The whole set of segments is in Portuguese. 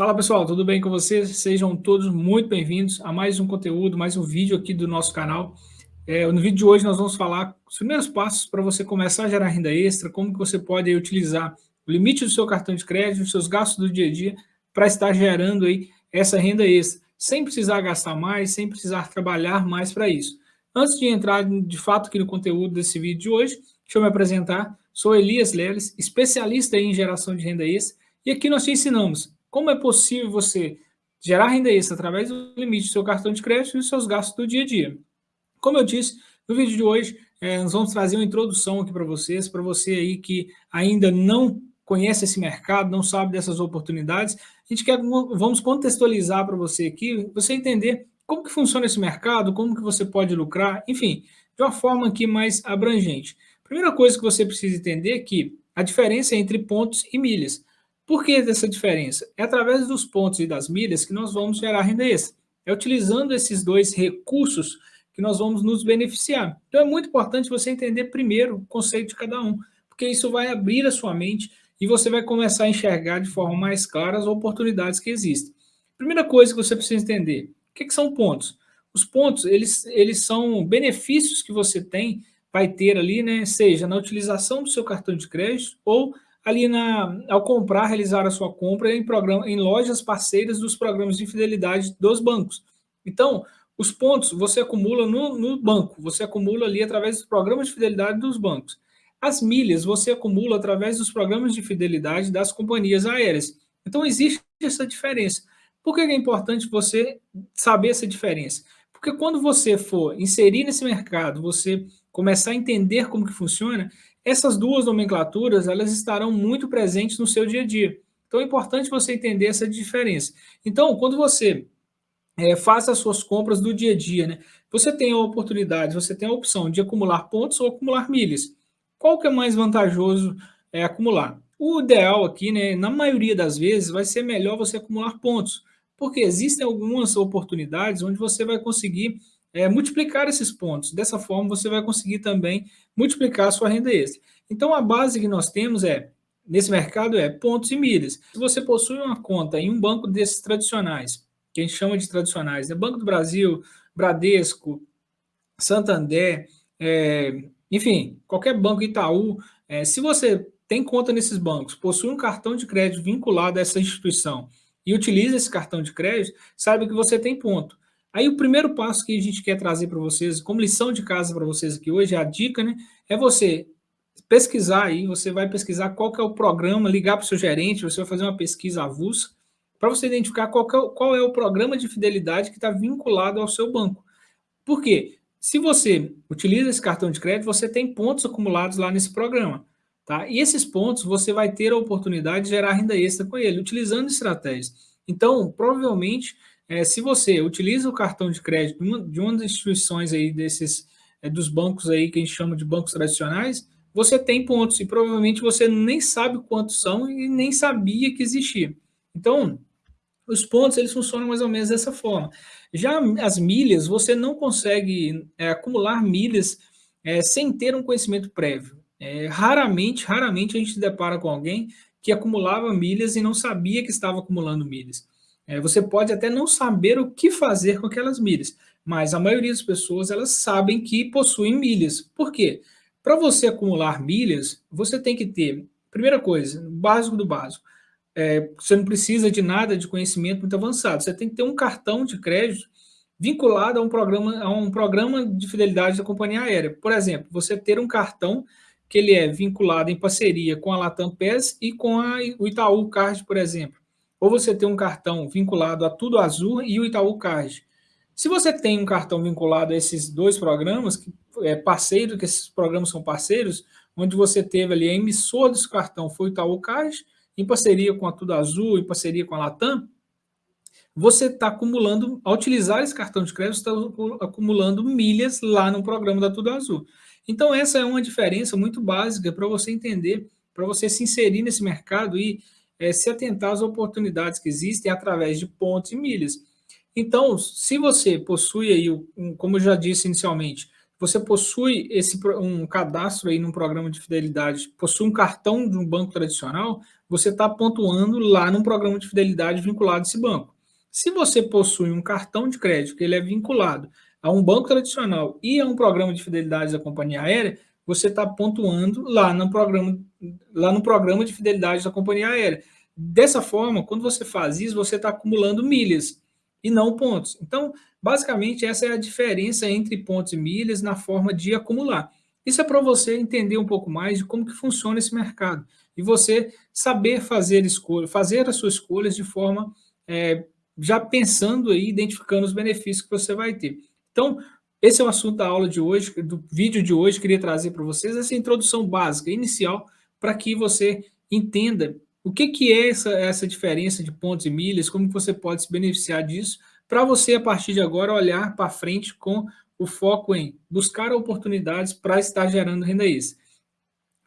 Fala pessoal, tudo bem com vocês? Sejam todos muito bem-vindos a mais um conteúdo, mais um vídeo aqui do nosso canal. É, no vídeo de hoje nós vamos falar os primeiros passos para você começar a gerar renda extra, como que você pode aí, utilizar o limite do seu cartão de crédito, os seus gastos do dia a dia, para estar gerando aí essa renda extra, sem precisar gastar mais, sem precisar trabalhar mais para isso. Antes de entrar de fato aqui no conteúdo desse vídeo de hoje, deixa eu me apresentar. Sou Elias Leles, especialista em geração de renda extra, e aqui nós te ensinamos como é possível você gerar renda extra através do limite do seu cartão de crédito e dos seus gastos do dia a dia. Como eu disse, no vídeo de hoje, é, nós vamos trazer uma introdução aqui para vocês, para você aí que ainda não conhece esse mercado, não sabe dessas oportunidades, a gente quer, vamos contextualizar para você aqui, você entender como que funciona esse mercado, como que você pode lucrar, enfim, de uma forma aqui mais abrangente. Primeira coisa que você precisa entender é que a diferença é entre pontos e milhas. Por que dessa diferença? É através dos pontos e das milhas que nós vamos gerar renda extra. É utilizando esses dois recursos que nós vamos nos beneficiar. Então é muito importante você entender primeiro o conceito de cada um, porque isso vai abrir a sua mente e você vai começar a enxergar de forma mais clara as oportunidades que existem. Primeira coisa que você precisa entender, o que, que são pontos? Os pontos, eles, eles são benefícios que você tem, vai ter ali, né, seja na utilização do seu cartão de crédito ou ali na, ao comprar, realizar a sua compra em, programa, em lojas parceiras dos programas de fidelidade dos bancos. Então, os pontos você acumula no, no banco, você acumula ali através dos programas de fidelidade dos bancos. As milhas você acumula através dos programas de fidelidade das companhias aéreas. Então, existe essa diferença. Por que é importante você saber essa diferença? Porque quando você for inserir nesse mercado, você começar a entender como que funciona, essas duas nomenclaturas, elas estarão muito presentes no seu dia a dia. Então, é importante você entender essa diferença. Então, quando você é, faz as suas compras do dia a dia, né, você tem a oportunidade, você tem a opção de acumular pontos ou acumular milhas. Qual que é mais vantajoso é, acumular? O ideal aqui, né, na maioria das vezes, vai ser melhor você acumular pontos, porque existem algumas oportunidades onde você vai conseguir é, multiplicar esses pontos. Dessa forma, você vai conseguir também multiplicar a sua renda extra. Então, a base que nós temos é, nesse mercado, é pontos e milhas. Se você possui uma conta em um banco desses tradicionais, que a gente chama de tradicionais, né? Banco do Brasil, Bradesco, Santander, é, enfim, qualquer banco Itaú, é, se você tem conta nesses bancos, possui um cartão de crédito vinculado a essa instituição e utiliza esse cartão de crédito, saiba que você tem ponto. Aí o primeiro passo que a gente quer trazer para vocês, como lição de casa para vocês aqui hoje, a dica, né, é você pesquisar aí, você vai pesquisar qual que é o programa, ligar para o seu gerente, você vai fazer uma pesquisa avulsa, para você identificar qual, é, qual é o programa de fidelidade que está vinculado ao seu banco. Por quê? Se você utiliza esse cartão de crédito, você tem pontos acumulados lá nesse programa. Tá? E esses pontos você vai ter a oportunidade de gerar renda extra com ele, utilizando estratégias. Então, provavelmente, é, se você utiliza o cartão de crédito de uma, das instituições aí desses, é, dos bancos aí que a gente chama de bancos tradicionais, você tem pontos e provavelmente você nem sabe quantos são e nem sabia que existia. Então, os pontos eles funcionam mais ou menos dessa forma. Já as milhas, você não consegue é, acumular milhas é, sem ter um conhecimento prévio. É, raramente, raramente a gente se depara com alguém que acumulava milhas e não sabia que estava acumulando milhas. É, você pode até não saber o que fazer com aquelas milhas, mas a maioria das pessoas elas sabem que possuem milhas. Por quê? Para você acumular milhas, você tem que ter, primeira coisa, básico do básico, é, você não precisa de nada de conhecimento muito avançado, você tem que ter um cartão de crédito vinculado a um programa, a um programa de fidelidade da companhia aérea. Por exemplo, você ter um cartão que ele é vinculado em parceria com a Latam PES e com a, o Itaú Card, por exemplo ou você tem um cartão vinculado a Tudo Azul e o Itaú Card. Se você tem um cartão vinculado a esses dois programas, que é parceiro, que esses programas são parceiros, onde você teve ali a emissora desse cartão foi o Itaú Card, em parceria com a Tudo Azul, em parceria com a Latam, você está acumulando, ao utilizar esse cartão de crédito, está acumulando milhas lá no programa da Tudo Azul. Então, essa é uma diferença muito básica para você entender, para você se inserir nesse mercado e é, se atentar às oportunidades que existem através de pontos e milhas. Então, se você possui aí, como eu já disse inicialmente, você possui esse, um cadastro aí num programa de fidelidade, possui um cartão de um banco tradicional, você está pontuando lá num programa de fidelidade vinculado a esse banco. Se você possui um cartão de crédito que ele é vinculado a um banco tradicional e a um programa de fidelidade da companhia aérea, você está pontuando lá no, programa, lá no programa de fidelidade da companhia aérea. Dessa forma, quando você faz isso, você está acumulando milhas e não pontos. Então, basicamente, essa é a diferença entre pontos e milhas na forma de acumular. Isso é para você entender um pouco mais de como que funciona esse mercado e você saber fazer escolha, fazer as suas escolhas de forma é, já pensando aí, identificando os benefícios que você vai ter. Então, esse é o assunto da aula de hoje, do vídeo de hoje, queria trazer para vocês essa introdução básica, inicial, para que você entenda o que, que é essa, essa diferença de pontos e milhas, como que você pode se beneficiar disso, para você, a partir de agora, olhar para frente com o foco em buscar oportunidades para estar gerando renda extra.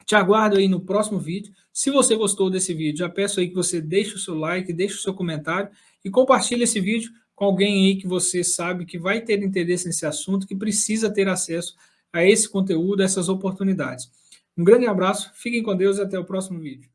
Te aguardo aí no próximo vídeo. Se você gostou desse vídeo, já peço aí que você deixe o seu like, deixe o seu comentário e compartilhe esse vídeo com alguém aí que você sabe que vai ter interesse nesse assunto, que precisa ter acesso a esse conteúdo, a essas oportunidades. Um grande abraço, fiquem com Deus e até o próximo vídeo.